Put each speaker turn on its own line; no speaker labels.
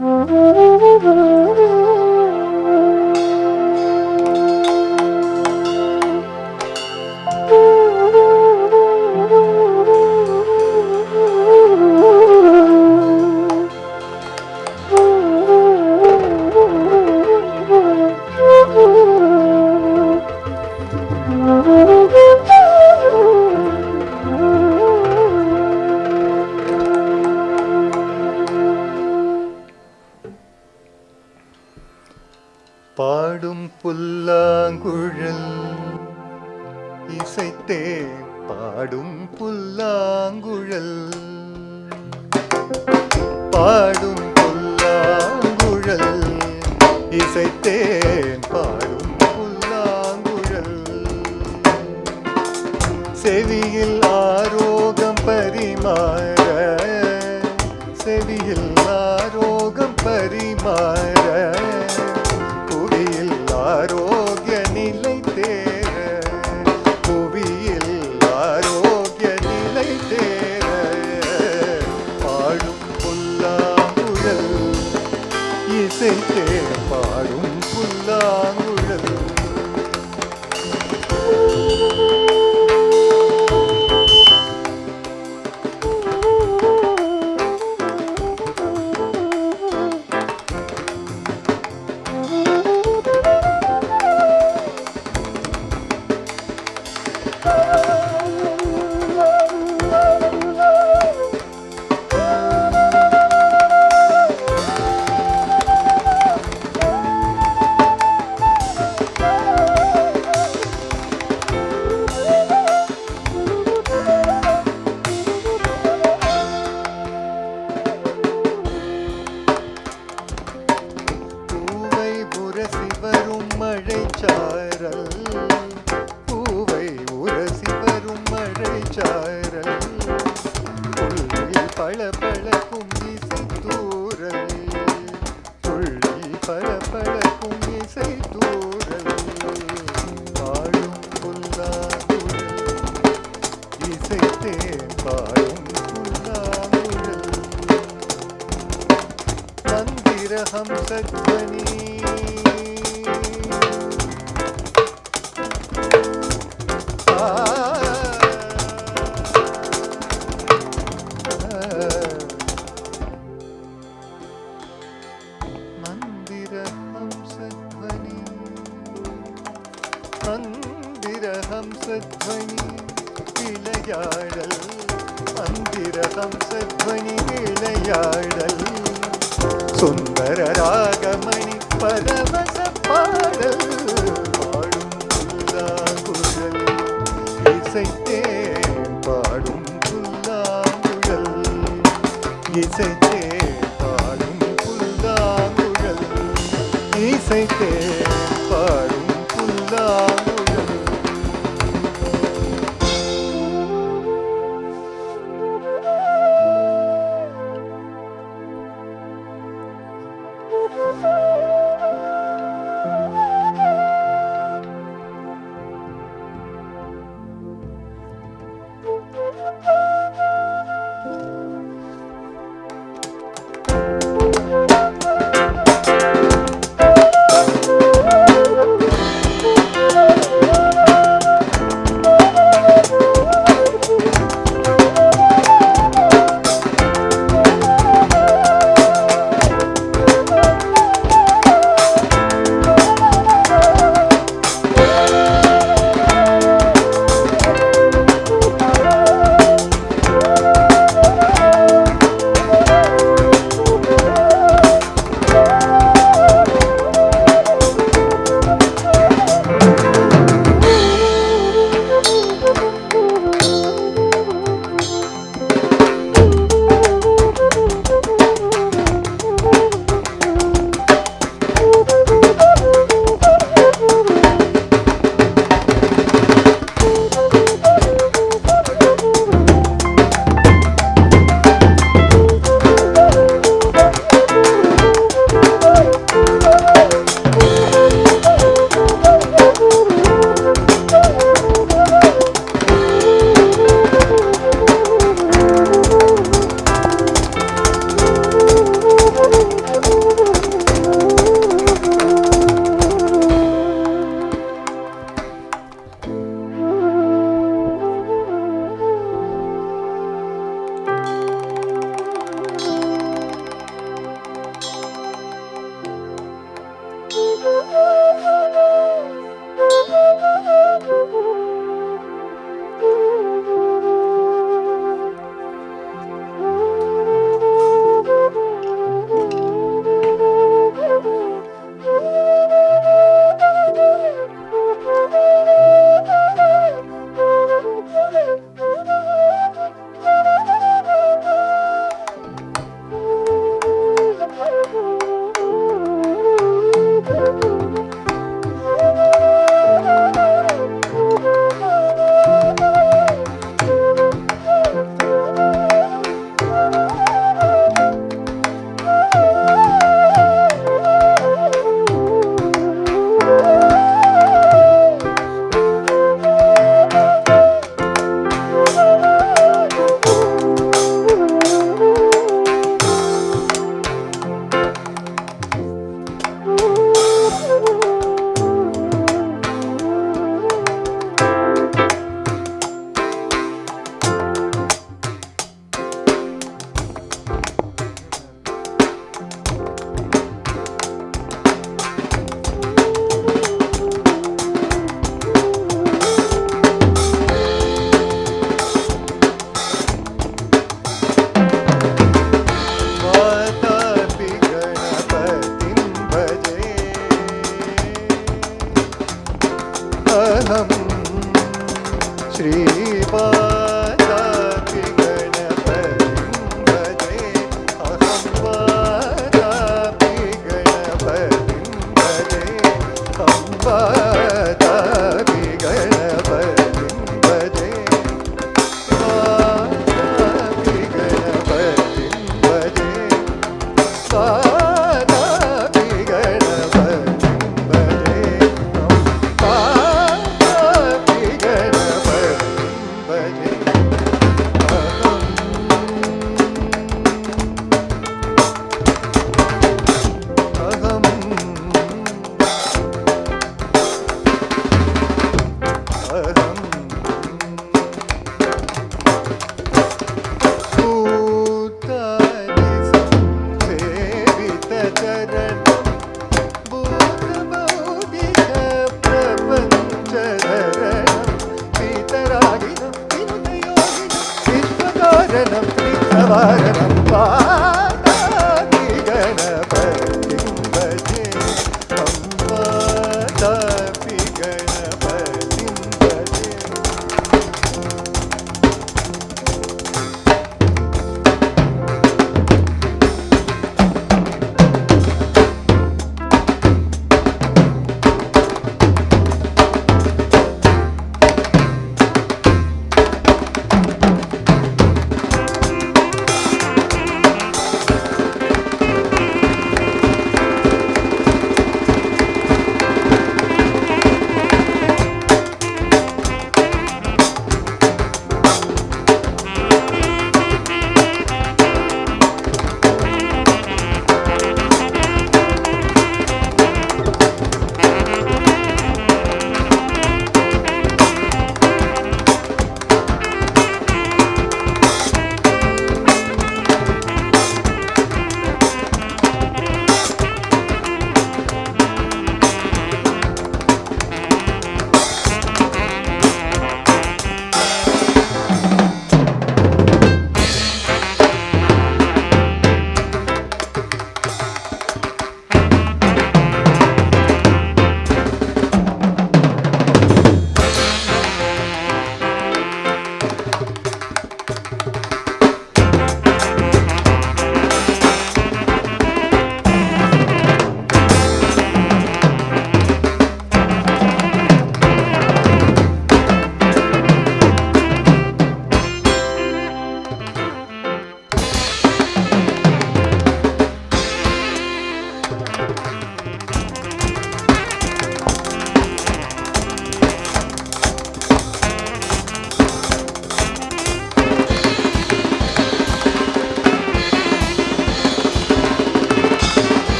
嗯 இசைத்தேன் பாடும் புல்லாங்குழல். செவியில் ஆரோகம் பரிமாற تدني മന്ദിര ഹംസധ്വനി മന്ദിര ഹംസധ്വനി சுந்தர ராகமணி பரவச பாடல் பாடும் புல்லா புல்லாங்குழல் இசைத்தே பாடும் புல்லா புல்லாங்குழல் இசைத்தே பாடும் புல்லா புல்லாங்குழல் இசைத்தே பாடும் புல்லா Hare